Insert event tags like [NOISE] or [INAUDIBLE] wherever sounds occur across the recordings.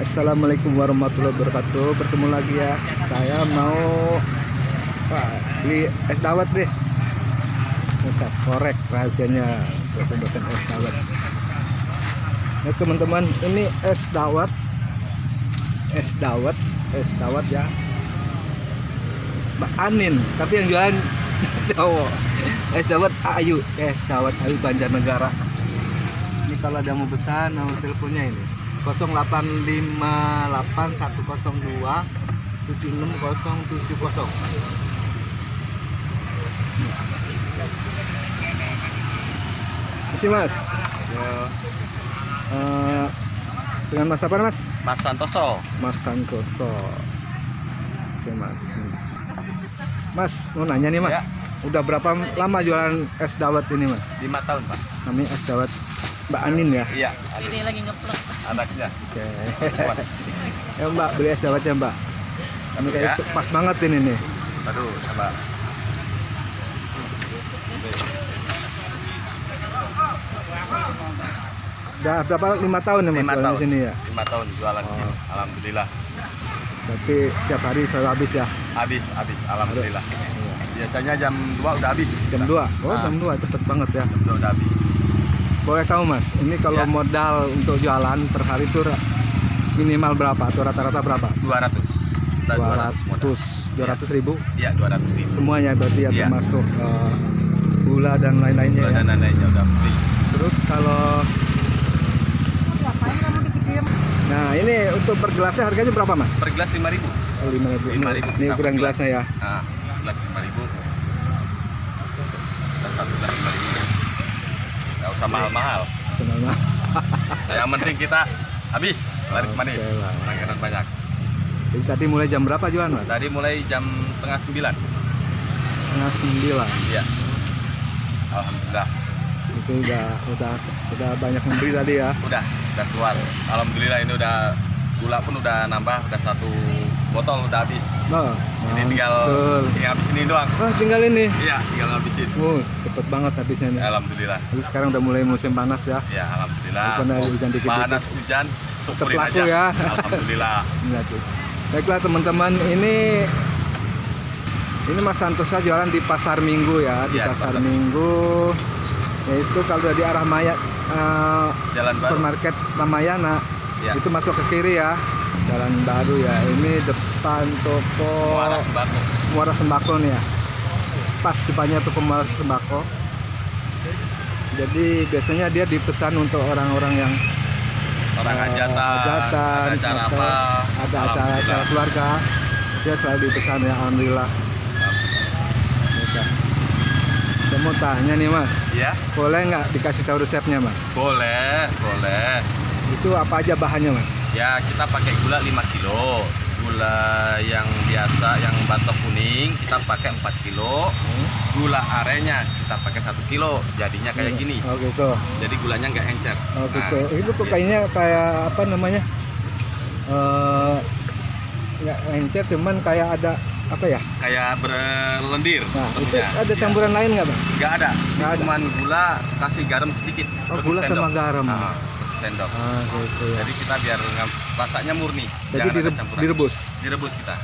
Assalamualaikum warahmatullahi wabarakatuh. Bertemu lagi ya. Saya mau Wah, Beli es dawet deh. Bisa korek rahasianya pembuatan es dawet. Ya teman-teman Ini es dawet. Es dawet Es dawet ya. Mbak Anin Tapi yang jualan [LAUGHS] cowok. Es dawet Ayu Es dawet Ayu Banjarnegara. Ini kalau ada mau pesan Nomor teleponnya ini 0858 102 76070 Masih mas Eh, Dengan mas apa mas? Mas Santoso. Mas Santoso Oke mas Mas mau nanya nih mas Ya. Udah berapa lama jualan es dawet ini mas? Lima tahun pak. Namanya es dawet Mbak Anin ya? Iya. Ini lagi ngeplok. Anaknya. Oke Ya mbak beli es dawet ya mbak Ini kayak Ya. pas banget ini nih Aduh, coba. Udah berapa lima tahun ya mas Lima jualan tahun. di sini ya? Lima tahun jualan di sini. Alhamdulillah. Berarti tiap hari selalu habis ya? Habis, habis. Alhamdulillah. Biasanya jam 2 udah habis. Jam 2? Oh Ah. jam 2 cepet banget ya Jam 2 udah habis. Boleh tahu mas, ini kalau Ya. modal untuk jualan per hari itu minimal berapa? Atau rata-rata berapa? 200. Kita 200 modal. 200, 200 ribu Iya, 200 ribu. semuanya berarti ya Iya. termasuk eh, gula dan lain-lainnya ya. dan lain-lainnya udah free. Terus kalau nah ini untuk per gelasnya harganya berapa mas? Per gelas 5 ribu. Oh, 5 ribu. Ini, 5.000 ukuran gelas. gelasnya ya. Nah, gelas 5 ribu. Dan satu gelas 5 ribu. Nggak usah mahal-mahal. Sama Yang penting kita habis laris manis. Oke lah. Langganan banyak. Jadi tadi mulai jam berapa jualan mas? Tadi mulai jam tengah sembilan. Setengah sembilan. Iya. Alhamdulillah. Itu udah udah udah banyak membeli tadi ya. Udah, udah keluar. Alhamdulillah ini udah gula pun udah nambah, udah satu botol udah habis. Oh, Ini tinggal mantul. tinggal habis ini doang. Wah tinggal ini. Iya, tinggal habisin. Oh, cepet banget habisnya nih. Alhamdulillah. Jadi sekarang udah mulai musim panas ya. Ya, alhamdulillah. Ada hujan dikit-dikit. Panas hujan, syukurin laku aja. ya. Alhamdulillah. [LAUGHS] Iya tuh. Baiklah teman-teman, ini ini Mas Santosa jualan di Pasar Minggu ya, di Iya, di Pasar Pasar. Minggu. Yaitu kalau dari arah Maya eh, Jalan supermarket Ramayana Ya. itu masuk ke kiri ya. Jalan baru ya. Ini depan toko Muara sembako. Muara Sembako nih ya. Pas depannya toko Muara Sembako. Jadi biasanya dia dipesan untuk orang-orang yang Orang eh, hajatan, hajatan, ada acara apa? ada acara-acara Alhamdulillah. keluarga dia selalu dipesan ya alhamdulillah saya mau tanya nih mas Ya, boleh nggak dikasih tahu resepnya mas boleh, boleh. Itu apa aja bahannya mas Ya, kita pakai gula 5 kilo. Gula yang biasa yang batok kuning kita pakai 4 kilo. Gula arenya kita pakai 1 kilo. Jadinya kayak gini. oh gitu Jadi gulanya nggak encer. oh Nah, gitu itu kok kayaknya kayak apa namanya Eh, nggak encer cuman kayak ada apa ya kayak berlendir. nah itu bentuknya. ada Ya. campuran lain nggak bang Nggak ada. Nggak ada. Cuman gula kasih garam sedikit. Oh, gula sama sendok. garam. Ah, satu sendok. ah gitu ya Jadi kita biar rasanya murni. jadi Jangan direb- direbus Direbus kita.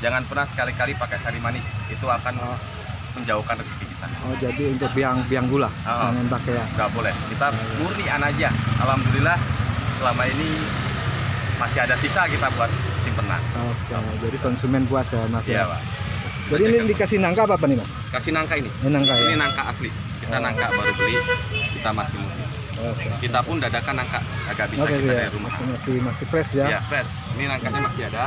Jangan pernah sekali-kali pakai sari manis. Itu akan Oh. menjauhkan rezeki kita. oh jadi untuk biang biang gula jangan pakai ya nggak boleh kita murnian aja alhamdulillah selama ini masih ada sisa kita buat simpenan Oke, jadi konsumen puas ya mas iya ya. pak Jadi ini dikasih nangka apa, apa nih mas? kasih nangka ini Ini nangka ya. ini nangka asli kita nangka baru beli kita masih murni. Kita pun dadakan nangka agak bisa Oke kita ya, dari rumah. Masih masih masih fresh ya. ya fresh. Ini nangkanya masih ada.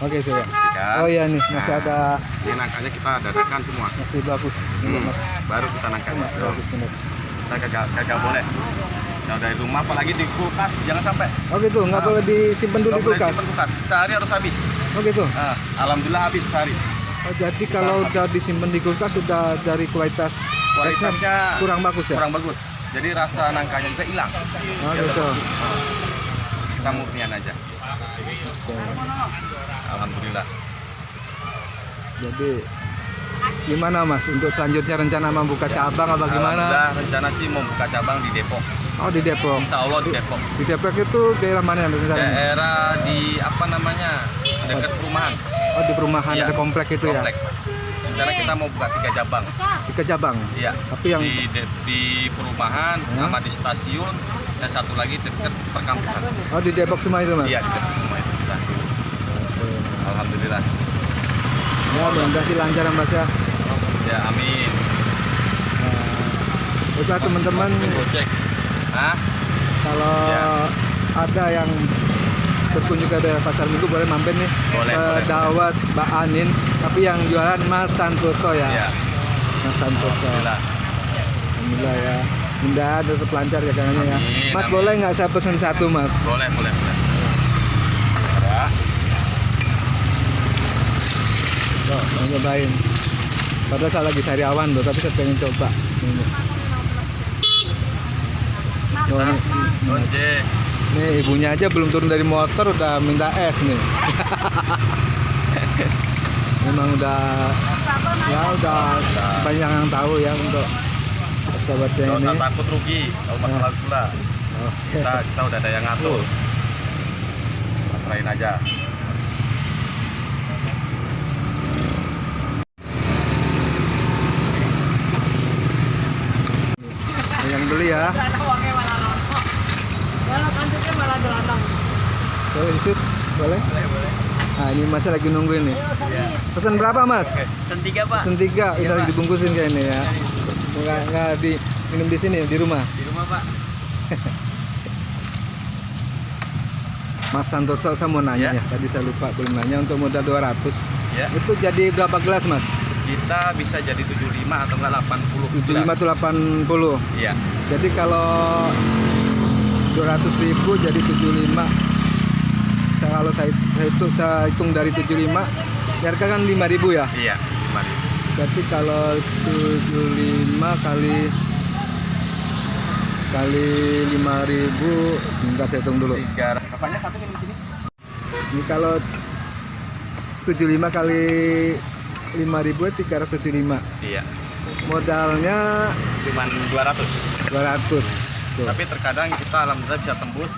Oke ya. kan Oh iya nih. Masih Nah, ada. ini nangkanya kita dadakan semua. Masih bagus. Hmm, mas, baru kita nangkanya. Masih Tuh, bagus bener. kita kagak kagak boleh. Kalau dari rumah apalagi di kulkas jangan sampai. Oh gitu, nggak Ah. boleh disimpan dulu di kulkas. simpen kulkas. Sehari harus habis. Oh gitu. Ah, alhamdulillah habis sehari. Oh jadi kalau udah disimpan di kulkas sudah dari kualitas kualitasnya kurang bagus ya. kurang bagus jadi rasa nangkanya juga hilang Oh gitu. kita murnian aja alhamdulillah Jadi gimana mas untuk selanjutnya rencana membuka cabang apa gimana? rencana sih mau buka cabang di Depok Oh di Depok. Insya Allah di Depok. Di Depok itu daerah mana yang rencananya? Daerah di apa namanya dekat perumahan. Oh di perumahan Iya. ada komplek itu Komplek. Rencana kita mau buka tiga cabang. Di Kejabang. Iya. Tapi yang di, de- di perumahan Hmm. sama di stasiun dan satu lagi dekat perkampusan. oh di Depok semua itu mas. Iya, di dekat semua itu. Nah, Oke. Alhamdulillah. Ya mudah-mudahan sih lancar mas ya. Ya, amin. Nah, baiklah teman-teman. Hah? kalau Ya. ada yang berkunjung ke daerah pasar minggu boleh mampir nih Boleh, ke boleh, boleh. Dawat Mbak Anin tapi yang jualan Mas Santoso ya Iya. Mas Santoso Alhamdulillah. Alhamdulillah ya Mudah tetap lancar ya Amin, Mas amin. boleh nggak saya pesen satu Mas Boleh, boleh, boleh. Ya. Tuh, mau cobain Padahal saya lagi sariawan loh tapi saya pengen coba ini. Oh, ini. Nih ibunya aja belum turun dari motor udah minta es nih [LAUGHS] memang udah ya udah banyak yang tahu ya untuk sahabatnya Gak ini usah takut rugi kalau masalah gula. Oke. Kita kita udah ada yang ngatur. Pasrahin aja. yang beli ya boleh? Disut boleh. Nah ini masih lagi nungguin nih. Pesan berapa mas? Sen tiga pesan tiga ini lagi dibungkusin kayaknya ya. Nggak nggak di minum di sini di rumah. Di rumah pak. [LAUGHS] Mas Santoso saya mau nanya Ya. ya. Tadi saya lupa belum nanya untuk modal 200 Ya. itu jadi berapa gelas mas? Kita bisa jadi 75 atau enggak 80 75 atau 80 Iya. jadi kalau 200 ribu jadi 75 Saya- kalau saya, saya, hitung, saya hitung dari 75 harga kan 5 ribu ya Iya, 5 berarti kalau 75 kali kali 5 ribu sebentar saya hitung dulu Tiga. Bapaknya satu minum sini. ini kalau 75 kali 5 ribu 375 Iya. modalnya Cuman 200. 200 Tuh, Tapi terkadang kita alhamdulillah bisa tembus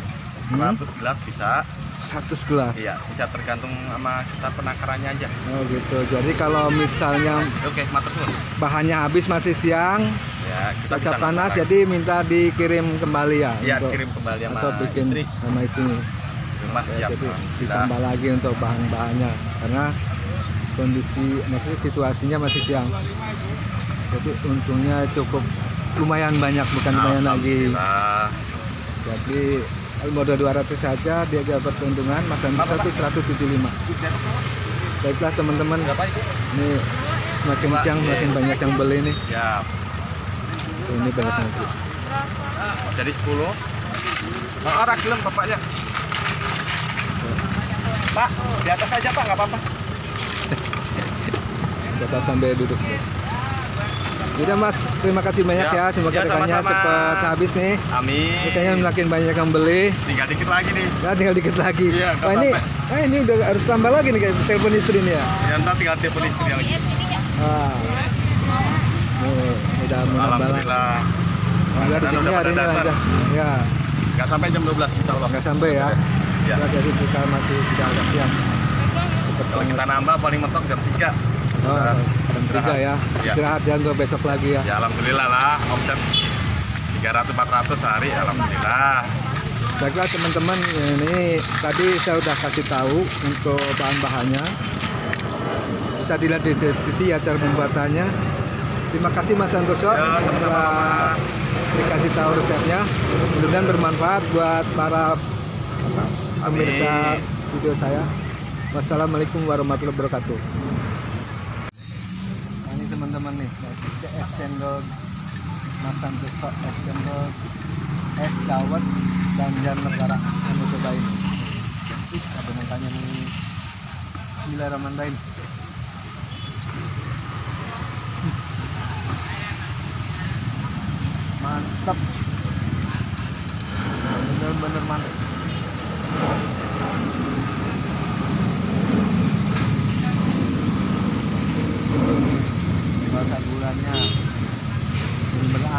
Hmm. 100 gelas bisa. 100 gelas Iya, bisa tergantung sama kita penakarannya aja. Oh gitu. Jadi kalau misalnya Oke, matur bahannya habis masih siang, Ya, kita bisa panas, jadi minta dikirim kembali ya. Iya, kirim kembali sama atau bikin istri. sama istri. Rumah Ya, siap. jadi ditambah lagi untuk bahan-bahannya karena kondisi maksudnya situasinya masih siang. Jadi untungnya cukup lumayan banyak bukan lumayan lagi. Jadi modal 200 saja dia dapat keuntungan Mas Andi Apa, itu 175. Baiklah teman-teman, ini semakin siang semakin banyak yang beli nih. Ya, Ini banyak beli. jadi 10. Nah, arah gelem bapaknya. Pak, di atas aja Pak, nggak apa-apa. Kita sampai duduk. Udah Mas, terima kasih banyak ya. Ya, Semoga ya, cepat habis nih. Amin. Ini Kayaknya makin banyak yang beli. Tinggal dikit lagi nih. Ya tinggal dikit lagi. Iya, Wah ini, ah, ini udah harus tambah lagi nih kayak telepon istri nih ya. Ya, ntar tinggal telepon istri lagi. Ah. Nih, udah mau nambah lagi. Alhamdulillah. Udah hari ini lancar. Ya, Nggak sampai jam 12 insya Allah. nggak sampai ya. Ya. Ya, jadi kita masih tidak agak siang. Kalau kita nambah paling mentok jam 3. Oh, Tiga ya. Ya. Istirahat ya untuk besok lagi ya. Ya alhamdulillah lah omset 300 400 sehari alhamdulillah. Baiklah teman-teman, ini tadi saya udah kasih tahu untuk bahan-bahannya. Bisa dilihat di deskripsi ya cara pembuatannya. Terima kasih Mas Santoso Ya, telah dikasih tahu resepnya. Mudah-mudahan bermanfaat buat para pemirsa video saya. Wassalamualaikum warahmatullahi wabarakatuh. Teman-teman nih, es cendol Mas Santoso es cendol es dawet Banjar Negara. Saya mau cobain. Ih, ada nangkanya nih. Bismillahirrahmanirrahim mantap. Bener-bener mantap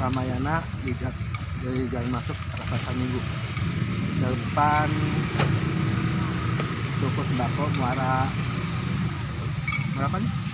Ramayana di dari jalan masuk arah pasar minggu depan toko sembako muara berapa nih